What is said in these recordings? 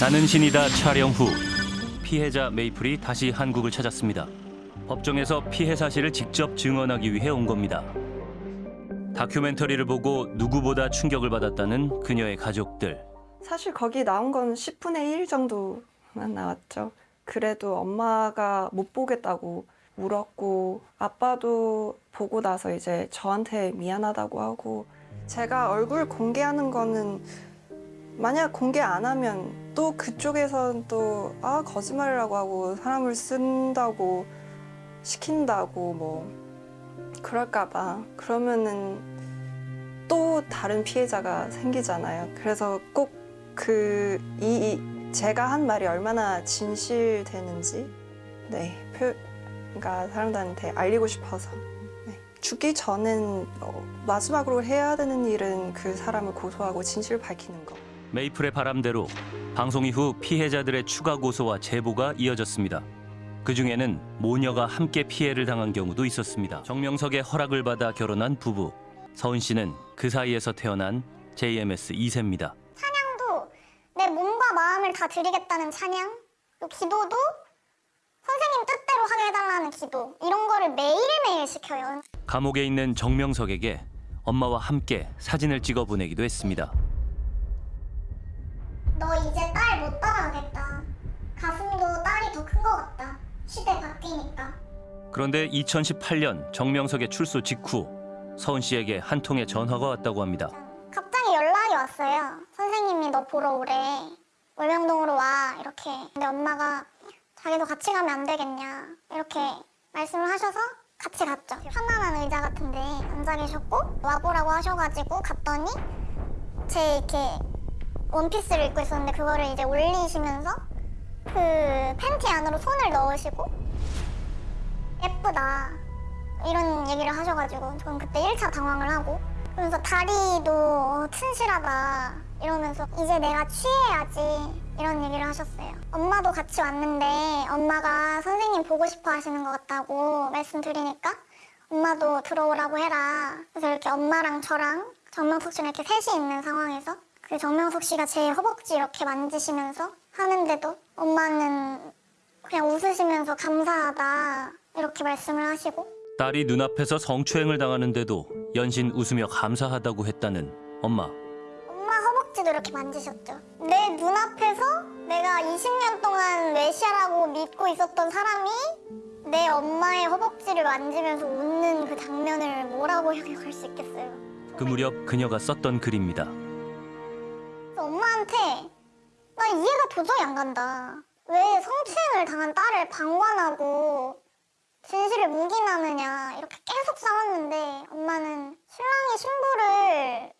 나는 신이다 촬영 후 피해자 메이플이 다시 한국을 찾았습니다. 법정에서 피해 사실을 직접 증언하기 위해 온 겁니다. 다큐멘터리를 보고 누구보다 충격을 받았다는 그녀의 가족들. 사실 거기 나온 건 10분의 1 정도만 나왔죠. 그래도 엄마가 못 보겠다고 울었고 아빠도 보고 나서 이제 저한테 미안하다고 하고 제가 얼굴 공개하는 거는 만약 공개 안 하면 또 그쪽에선 또 아 거짓말이라고 하고 사람을 쓴다고 시킨다고 뭐 그럴까봐 그러면은 또 다른 피해자가 생기잖아요. 그래서 꼭 그 이 제가 한 말이 얼마나 진실되는지 네 표, 그러니까 사람들한테 알리고 싶어서 네. 죽기 전엔 어, 마지막으로 해야 되는 일은 그 사람을 고소하고 진실을 밝히는 거. 메이플의 바람대로 방송 이후 피해자들의 추가 고소와 제보가 이어졌습니다. 그 중에는 모녀가 함께 피해를 당한 경우도 있었습니다. 정명석의 허락을 받아 결혼한 부부. 서은 씨는 그 사이에서 태어난 JMS 2세입니다. 찬양도 내 몸과 마음을 다 드리겠다는 찬양, 또 기도도 선생님 뜻대로 하게 해달라는 기도 이런 거를 매일매일 시켜요. 감옥에 있는 정명석에게 엄마와 함께 사진을 찍어 보내기도 했습니다. 너 이제 딸 못 따라가겠다. 가슴도 딸이 더 큰 것 같다. 시대 바뀌니까. 그런데 2018년 정명석의 출소 직후 서은 씨에게 한 통의 전화가 왔다고 합니다. 갑자기 연락이 왔어요. 선생님이 너 보러 오래. 월명동으로 와. 이렇게. 근데 엄마가 자기도 같이 가면 안 되겠냐. 이렇게 말씀을 하셔서 같이 갔죠. 편안한 의자 같은데 앉아 계셨고 와보라고 하셔가지고 갔더니 제 이렇게 원피스를 입고 있었는데 그거를 이제 올리시면서 그 팬티 안으로 손을 넣으시고 예쁘다 이런 얘기를 하셔가지고 저는 그때 1차 당황을 하고 그러면서 다리도 어, 튼실하다 이러면서 이제 내가 취해야지 이런 얘기를 하셨어요. 엄마도 같이 왔는데 엄마가 선생님 보고 싶어 하시는 것 같다고 말씀드리니까 엄마도 들어오라고 해라. 그래서 이렇게 엄마랑 저랑 정명석 씨랑 이렇게 셋이 있는 상황에서 그 정명석 씨가 제 허벅지 이렇게 만지시면서 하는데도 엄마는 그냥 웃으시면서 감사하다 이렇게 말씀을 하시고 딸이 눈앞에서 성추행을 당하는데도 연신 웃으며 감사하다고 했다는 엄마. 엄마 허벅지도 이렇게 만지셨죠. 내 눈앞에서 내가 20년 동안 메시아라고 믿고 있었던 사람이 내 엄마의 허벅지를 만지면서 웃는 그 장면을 뭐라고 형용할 수 있겠어요. 그 무렵 그녀가 썼던 글입니다. 엄마한테 나 이해가 도저히 안 간다. 왜 성추행을 당한 딸을 방관하고 진실을 묵인하느냐. 이렇게 계속 싸웠는데 엄마는 신랑이 신부를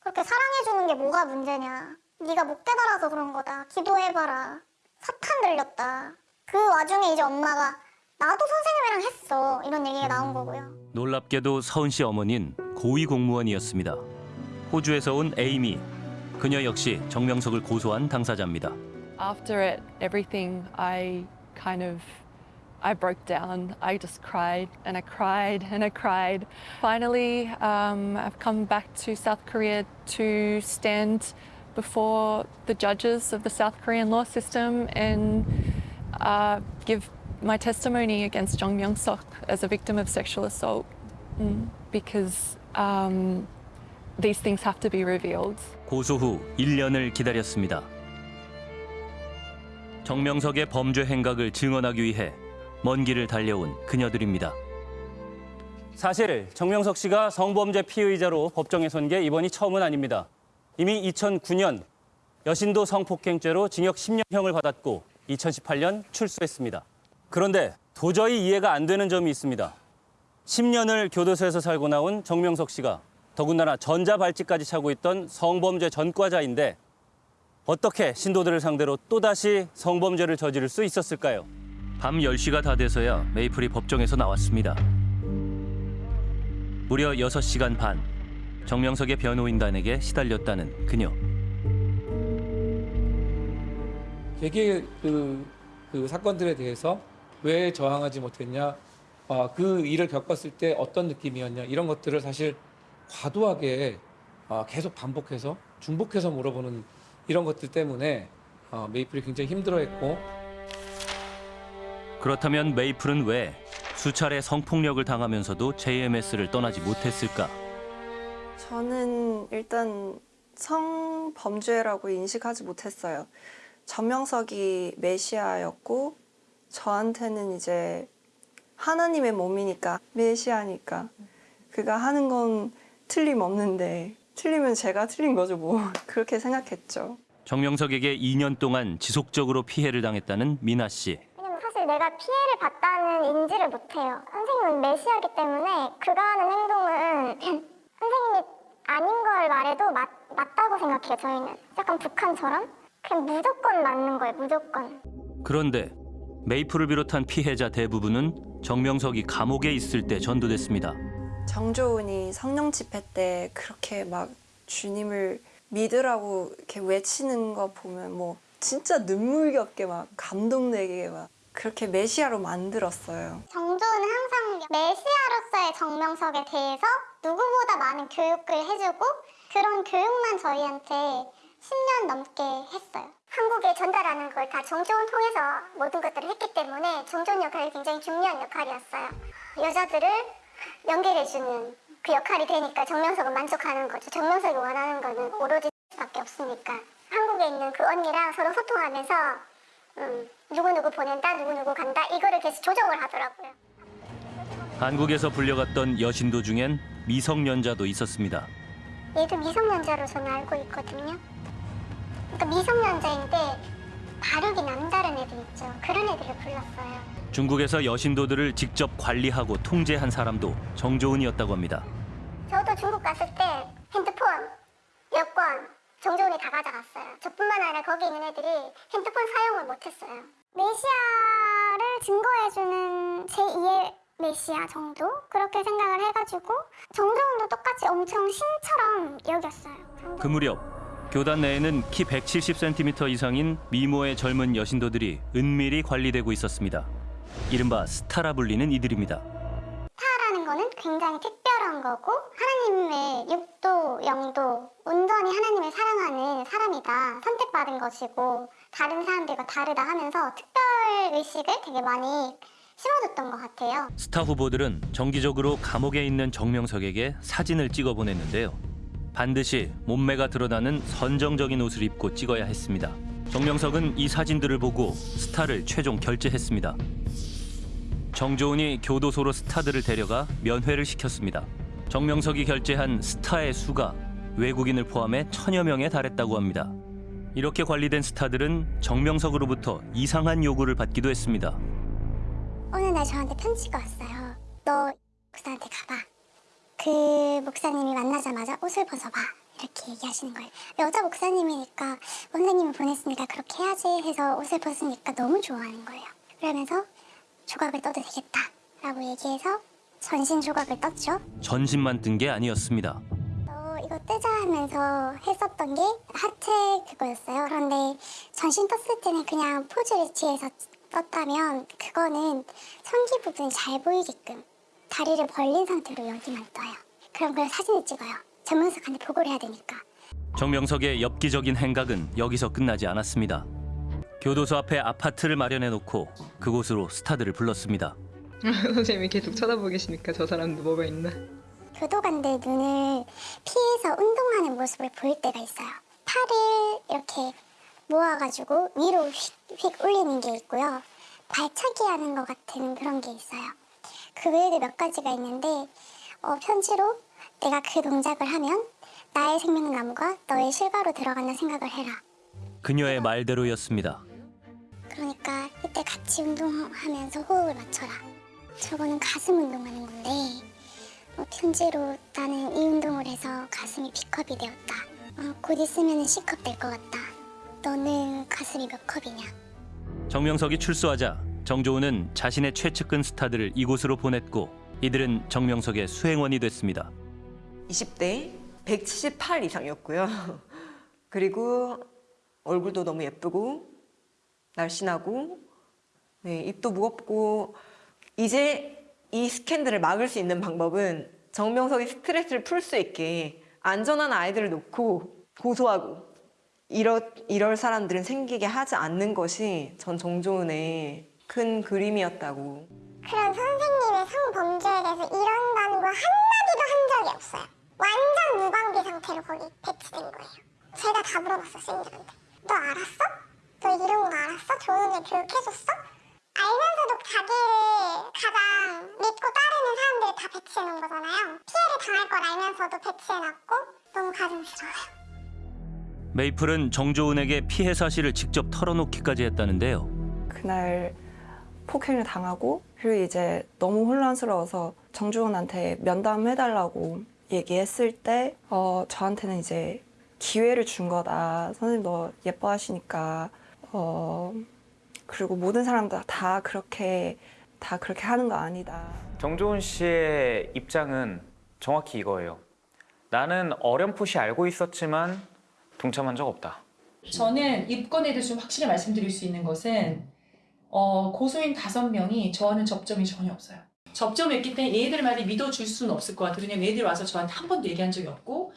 그렇게 사랑해주는 게 뭐가 문제냐 네가 못 깨달아서 그런 거다. 기도해봐라. 사탄 들렸다. 그 와중에 이제 엄마가 나도 선생님이랑 했어. 이런 얘기가 나온 거고요. 놀랍게도 서은 씨 어머니는 고위 공무원이었습니다. 호주에서 온 에이미. 그녀 역시 정명석을 고소한 당사자입니다. After it, everything, I kind of, I broke down. I just cried and I cried and I cried. Finally, um, I've come back to South Korea to stand before the judges of the South Korean law system and uh, give my testimony against Jong Myung Sok as a victim of sexual assault Mm, because um, these things have to be revealed. 고소 후 1년을 기다렸습니다. 정명석의 범죄 행각을 증언하기 위해 먼 길을 달려온 그녀들입니다. 사실 정명석 씨가 성범죄 피의자로 법정에 선 게 이번이 처음은 아닙니다. 이미 2009년 여신도 성폭행죄로 징역 10년형을 받았고 2018년 출소했습니다. 그런데 도저히 이해가 안 되는 점이 있습니다. 10년을 교도소에서 살고 나온 정명석 씨가 더군다나 전자발찌까지 차고 있던 성범죄 전과자인데 어떻게 신도들을 상대로 또다시 성범죄를 저지를 수 있었을까요? 밤 10시가 다 돼서야 메이플이 법정에서 나왔습니다. 무려 6시간 반 정명석의 변호인단에게 시달렸다는 그녀. 되게 그, 그 사건들에 대해서 왜 저항하지 못했냐, 아, 그 일을 겪었을 때 어떤 느낌이었냐 이런 것들을 사실 과도하게 아, 계속 반복해서 중복해서 물어보는 이런 것들 때문에 어, 메이플이 굉장히 힘들어했고 그렇다면 메이플은 왜 수차례 성폭력을 당하면서도 JMS를 떠나지 못했을까? 저는 일단 성범죄라고 인식하지 못했어요. 전명석이 메시아였고 저한테는 이제 하나님의 몸이니까 메시아니까 그가 하는 건 틀림없는데 틀리면 제가 틀린 거죠 뭐 그렇게 생각했죠. 정명석에게 2년 동안 지속적으로 피해를 당했다는 미나 씨. 왜냐면 사실 내가 피해를 봤다는 인지를 못해요. 선생님은 메시아기 때문에 그가 하는 행동은 선생님이 아닌 걸 말해도 맞, 맞다고 생각해요, 저희는. 약간 북한처럼. 그냥 무조건 맞는 거예요, 무조건. 그런데 메이플을 비롯한 피해자 대부분은 정명석이 감옥에 있을 때 전도됐습니다. 정조은이 성령 집회 때 그렇게 막 주님을 믿으라고 이렇게 외치는 거 보면 뭐 진짜 눈물겹게 막 감동되게 막 그렇게 메시아로 만들었어요. 정조는 항상 메시아로서의 정명석에 대해서 누구보다 많은 교육을 해주고 그런 교육만 저희한테 10년 넘게 했어요. 한국에 전달하는 걸 다 정조원 통해서 모든 것들을 했기 때문에 정조원 역할이 굉장히 중요한 역할이었어요. 여자들을 연결해주는 그 역할이 되니까 정명석은 만족하는 거죠. 정명석이 원하는 거는 오로지 밖에 없으니까. 한국에 있는 그 언니랑 서로 소통하면서 음, 누구누구 보낸다, 누구누구 간다 이거를 계속 조정을 하더라고요. 한국에서 불려갔던 여신도 중엔 미성년자도 있었습니다. 얘도 미성년자로 저는 알고 있거든요. 그러니까 미성년자인데 발육이 남다른 애들 있죠. 그런 애들을 불렀어요. 중국에서 여신도들을 직접 관리하고 통제한 사람도 정조은이었다고 합니다. 저도 중국 갔을 때 핸드폰, 여권, 정조원이 다 가져갔어요. 저뿐만 아니라 거기 있는 애들이 핸드폰 사용을 못했어요. 메시아를 증거해주는 제2의 메시아 정도? 그렇게 생각을 해가지고 정조원도 똑같이 엄청 신처럼 여겼어요. 그 무렵 교단 내에는 키 170cm 이상인 미모의 젊은 여신도들이 은밀히 관리되고 있었습니다. 이른바 스타라 불리는 이들입니다. 스타라는 거는 굉장히 특별한 거고 하나님의 육도, 영도, 온전히 하나님을 사랑하는 사람이다. 선택받은 것이고 다른 사람들과 다르다 하면서 특별 의식을 되게 많이 심어줬던 것 같아요. 스타 후보들은 정기적으로 감옥에 있는 정명석에게 사진을 찍어 보냈는데요. 반드시 몸매가 드러나는 선정적인 옷을 입고 찍어야 했습니다. 정명석은 이 사진들을 보고 스타를 최종 결제했습니다. 정조은이 교도소로 스타들을 데려가 면회를 시켰습니다. 정명석이 결제한 스타의 수가 외국인을 포함해 천여 명에 달했다고 합니다. 이렇게 관리된 스타들은 정명석으로부터 이상한 요구를 받기도 했습니다. 어느 날 저한테 편지가 왔어요. 너 목사한테 가봐. 그 목사님이 만나자마자 옷을 벗어봐. 이렇게 얘기하시는 거예요. 여자 목사님이니까 원장님이 보냈으니까 그렇게 해야지 해서 옷을 벗으니까 너무 좋아하는 거예요. 그러면서 조각을 떠도 되겠다 라고 얘기해서 전신 조각을 떴죠. 전신만 뜬 게 아니었습니다. 어, 이거 뜨자 하면서 했었던 게 하체 그거였어요. 그런데 전신 떴을 때는 그냥 포즈를 취해서 떴다면 그거는 성기 부분이 잘 보이게끔 다리를 벌린 상태로 여기만 떠요. 그럼 그걸 사진을 찍어요. 전문석한테 보고를 해야 되니까. 정명석의 엽기적인 행각은 여기서 끝나지 않았습니다. 교도소 앞에 아파트를 마련해 놓고 그곳으로 스타들을 불렀습니다. 선생님이 계속 쳐다보고 계시니까 저 사람도 뭐가 있나? 교도관들 눈을 피해서 운동하는 모습을 보일 때가 있어요. 팔을 이렇게 모아가지고 위로 휙 휙 올리는 게 있고요. 발차기 하는 것 같은 그런 게 있어요. 그 외에도 몇 가지가 있는데 어, 편지로 내가 그 동작을 하면 나의 생명나무가 너의 실과로 들어간다 생각을 해라. 그녀의 말대로였습니다. 그러니까 이때 같이 운동하면서 호흡을 맞춰라. 저거는 가슴 운동하는 건데 어, 편지로 나는 이 운동을 해서 가슴이 B컵이 되었다. 어, 곧 있으면 C컵 될 것 같다. 너는 가슴이 몇 컵이냐? 정명석이 출소하자 정조은은 자신의 최측근 스타들을 이곳으로 보냈고 이들은 정명석의 수행원이 됐습니다. 20대 178 이상이었고요. 그리고 얼굴도 너무 예쁘고 날씬하고 네, 입도 무겁고 이제 이 스캔들을 막을 수 있는 방법은 정명석이 스트레스를 풀 수 있게 안전한 아이들을 놓고 고소하고 이럴, 이럴 사람들은 생기게 하지 않는 것이 전 정조은의 큰 그림이었다고. 그런 선생님의 성범죄에 대해서 이런다는 걸 한마디도 한 적이 없어요. 완전 무방비 상태로 거기 배치된 거예요. 제가 다 물어봤어, 쌤들한테. 너 알았어? 너 이런 거 알았어? 조은이 교육해줬어? 알면서도 자기를 가장 믿고 따르는 사람들을 다 배치해놓은 거잖아요. 피해를 당할 걸 알면서도 배치해놨고 너무 가슴 싫어요. 메이플은 정조은에게 피해 사실을 직접 털어놓기까지 했다는데요. 그날 폭행을 당하고 그리고 이제 너무 혼란스러워서 정주원한테 면담해달라고 얘기했을 때 어, 저한테는 이제 기회를 준 거다. 선생님 너 예뻐하시니까 어, 그리고 모든 사람들 다 그렇게 다 그렇게 하는 거 아니다. 정조은 씨의 입장은 정확히 이거예요. 나는 어렴풋이 알고 있었지만 동참한 적 없다. 저는 입건에 대해서 좀 확실히 말씀드릴 수 있는 것은 어, 고소인 다섯 명이 저와는 접점이 전혀 없어요. 접점이 있기 때문에 얘들 말을 믿어줄 수는 없을 것 같아요. 왜냐면 얘들이 와서 저한테 한 번도 얘기한 적이 없고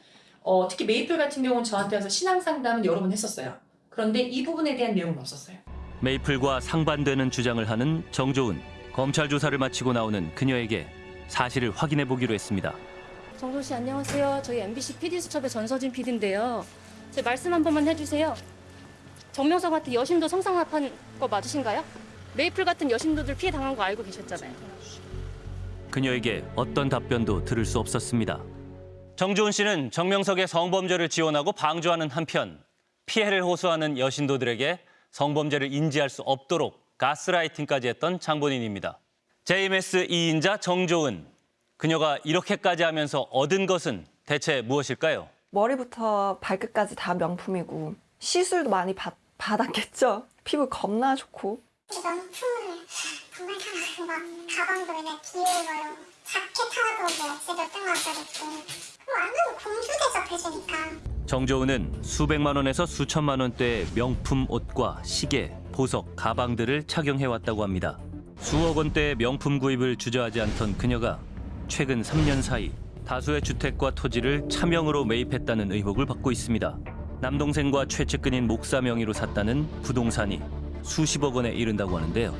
어, 특히 메이플 같은 경우는 저한테 와서 신앙 상담은 여러 번 했었어요. 그런데 이 부분에 대한 내용은 없었어요. 메이플과 상반되는 주장을 하는 정조은. 검찰 조사를 마치고 나오는 그녀에게 사실을 확인해 보기로 했습니다. 정조 씨 안녕하세요. 저희 MBC PD 수첩의 전서진 PD인데요. 제 말씀 한 번만 해주세요. 정명석한테 여심도 성상납한 거 맞으신가요? 메이플 같은 여심도들 피해 당한 거 알고 계셨잖아요. 그녀에게 어떤 답변도 들을 수 없었습니다. 정조은 씨는 정명석의 성범죄를 지원하고 방조하는 한편 피해를 호소하는 여신도들에게 성범죄를 인지할 수 없도록 가스라이팅까지 했던 장본인입니다. JMS 2인자 정조은. 그녀가 이렇게까지 하면서 얻은 것은 대체 무엇일까요? 머리부터 발끝까지 다 명품이고 시술도 많이 받, 받았겠죠. 피부 겁나 좋고 명품을 정말 사랑하고 막 가방도 그냥 귀여운 걸로 자켓 하나도 뭐 뜬금없이 입고 완전 공주 대접해주니까 정조은은 수백만 원에서 수천만 원대의 명품 옷과 시계, 보석, 가방들을 착용해왔다고 합니다. 수억 원대의 명품 구입을 주저하지 않던 그녀가 최근 3년 사이 다수의 주택과 토지를 차명으로 매입했다는 의혹을 받고 있습니다. 남동생과 최측근인 목사 명의로 샀다는 부동산이 수십억 원에 이른다고 하는데요.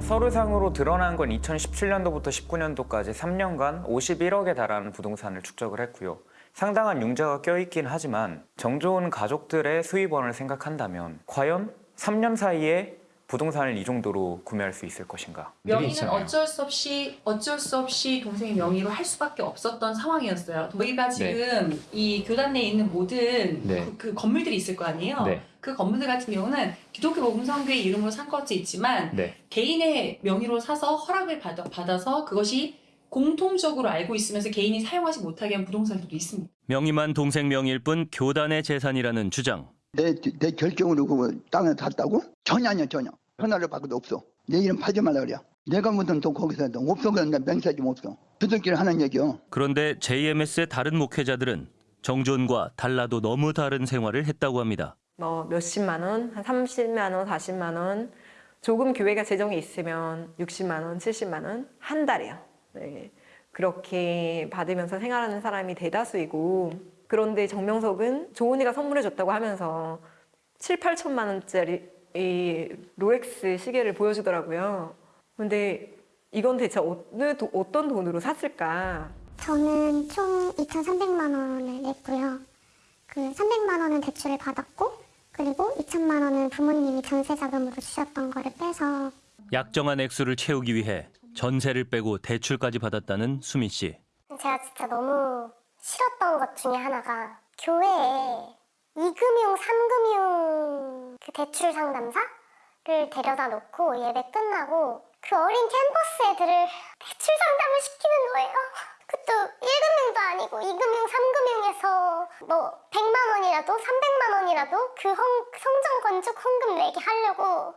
서류상으로 드러난 건 2017년도부터 19년도까지 3년간 51억에 달하는 부동산을 축적을 했고요. 상당한 융자가 껴있긴 하지만 정조은 가족들의 수입원을 생각한다면 과연 3년 사이에 부동산을 이 정도로 구매할 수 있을 것인가? 명의는 어쩔 수 없이 어쩔 수 없이 동생의 명의로 할 수밖에 없었던 상황이었어요. 저희가 지금 이 교단 내에 있는 모든 네. 그, 그 건물들이 있을 거 아니에요. 네. 그 건물들 같은 경우는 기독교 복음성교회 이름으로 산 것도 있지만 네. 개인의 명의로 사서 허락을 받아, 받아서 그것이 공통적으로 알고 있으면서 개인이 사용하지 못하게 한 부동산들도 있습니다. 명의만 동생 명의일 뿐 교단의 재산이라는 주장. 내, 내 결정으로 그 땅을 샀다고? 전혀 아니야 전혀 하나를 바꿔도 없어 내 이름 팔지 말라 그래 내가 묻은 돈 거기서 해도 없어 그런데 맹세 좀 없어 두들끼리 하는 얘기요 그런데 JMS의 다른 목회자들은 정조은과 달라도 너무 다른 생활을 했다고 합니다. 뭐 몇십만 원, 한 30만 원, 40만 원, 조금 교회가 재정이 있으면 60만 원, 70만 원 한 달이요. 네. 그렇게 받으면서 생활하는 사람이 대다수이고 그런데 정명석은 조은이가 선물해 줬다고 하면서 7, 8천만 원짜리 이 롤렉스 시계를 보여주더라고요. 근데 이건 대체 어느 도- 어떤 돈으로 샀을까? 저는 총 2,300만 원을 냈고요. 그 300만 원은 대출을 받았고 그리고 2천만 원은 부모님이 전세 자금으로 주셨던 거를 빼서 약정한 액수를 채우기 위해 전세를 빼고 대출까지 받았다는 수민 씨. 제가 진짜 너무 싫었던 것 중에 하나가 교회에 이금융, 삼금융 그 대출 상담사를 데려다 놓고 예배 끝나고 그 어린 캠퍼스 애들을 대출 상담을 시키는 거예요. 그것도 1금융도 아니고 2금융, 3금융에서 뭐 100만 원이라도 300만 원이라도 그 헌, 성전 건축 헌금 내게 하려고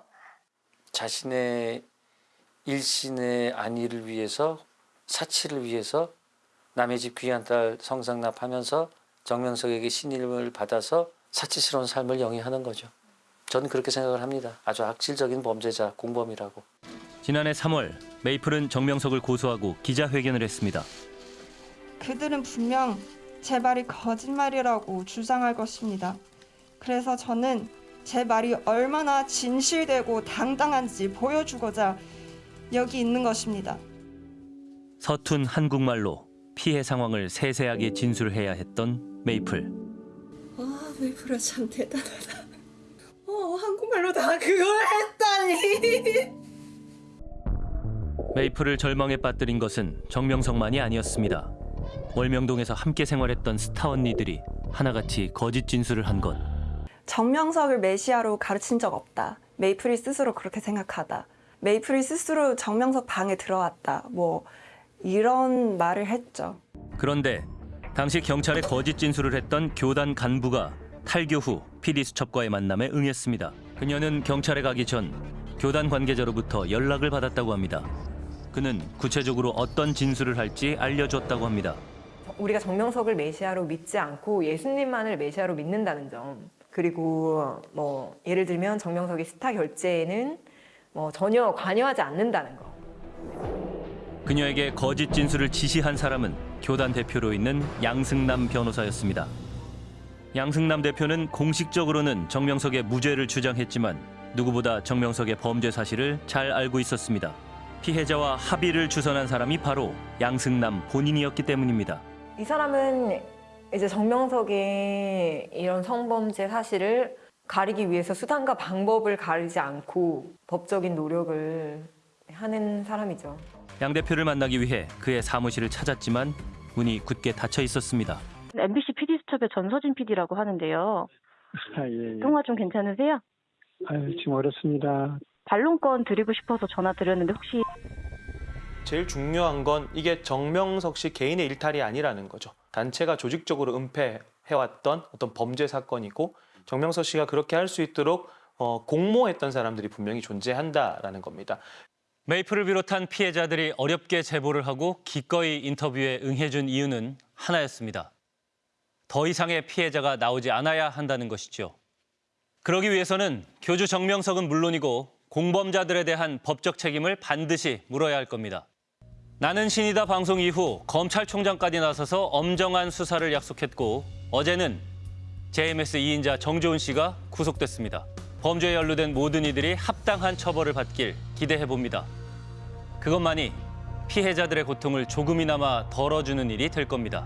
자신의 일신의 안위를 위해서 사치를 위해서 남의 집 귀한 딸 성상납하면서 정명석에게 신임을 받아서 사치스러운 삶을 영위하는 거죠. 저는 그렇게 생각을 합니다. 아주 악질적인 범죄자, 공범이라고. 지난해 3월 메이플은 정명석을 고소하고 기자회견을 했습니다. 그들은 분명 제 말이 거짓말이라고 주장할 것입니다. 그래서 저는 제 말이 얼마나 진실되고 당당한지 보여주고자 여기 있는 것입니다. 서툰 한국말로 피해 상황을 세세하게 진술해야 했던 메이플. 아, 메이플아 참 대단하다. 어, 한국말로 다 그걸 했다니. 메이플을 절망에 빠뜨린 것은 정명석만이 아니었습니다. 월명동에서 함께 생활했던 스타 언니들이 하나같이 거짓 진술을 한 것. 정명석을 메시아로 가르친 적 없다. 메이플이 스스로 그렇게 생각하다. 메이플이 스스로 정명석 방에 들어왔다. 뭐 이런 말을 했죠. 그런데 당시 경찰에 거짓 진술을 했던 교단 간부가 탈교 후 PD 수첩과의 만남에 응했습니다. 그녀는 경찰에 가기 전 교단 관계자로부터 연락을 받았다고 합니다. 그는 구체적으로 어떤 진술을 할지 알려줬다고 합니다. 우리가 정명석을 메시아로 믿지 않고 예수님만을 메시아로 믿는다는 점. 그리고 뭐 예를 들면 정명석의 스타 결제에는 뭐 전혀 관여하지 않는다는 거. 그녀에게 거짓 진술을 지시한 사람은 교단 대표로 있는 양승남 변호사였습니다. 양승남 대표는 공식적으로는 정명석의 무죄를 주장했지만 누구보다 정명석의 범죄 사실을 잘 알고 있었습니다. 피해자와 합의를 주선한 사람이 바로 양승남 본인이었기 때문입니다. 이 사람은 이제 정명석의 이런 성범죄 사실을 가리기 위해서 수단과 방법을 가리지 않고 법적인 노력을 하는 사람이죠. 양 대표를 만나기 위해 그의 사무실을 찾았지만 문이 굳게 닫혀 있었습니다. MBC PD 수첩의 전서진 PD라고 하는데요. 아, 예, 예. 통화 좀 괜찮으세요? 아유, 지금 어렵습니다. 반론권 드리고 싶어서 전화 드렸는데 혹시 제일 중요한 건 이게 정명석 씨 개인의 일탈이 아니라는 거죠. 단체가 조직적으로 은폐해왔던 어떤 범죄 사건이고 정명석 씨가 그렇게 할 수 있도록 어, 공모했던 사람들이 분명히 존재한다라는 겁니다. 메이플을 비롯한 피해자들이 어렵게 제보를 하고 기꺼이 인터뷰에 응해준 이유는 하나였습니다. 더 이상의 피해자가 나오지 않아야 한다는 것이죠. 그러기 위해서는 교주 정명석은 물론이고 공범자들에 대한 법적 책임을 반드시 물어야 할 겁니다. 나는 신이다 방송 이후 검찰총장까지 나서서 엄정한 수사를 약속했고 어제는 JMS 2인자 정조은 씨가 구속됐습니다. 범죄에 연루된 모든 이들이 합당한 처벌을 받길 기대해 봅니다. 그것만이 피해자들의 고통을 조금이나마 덜어주는 일이 될 겁니다.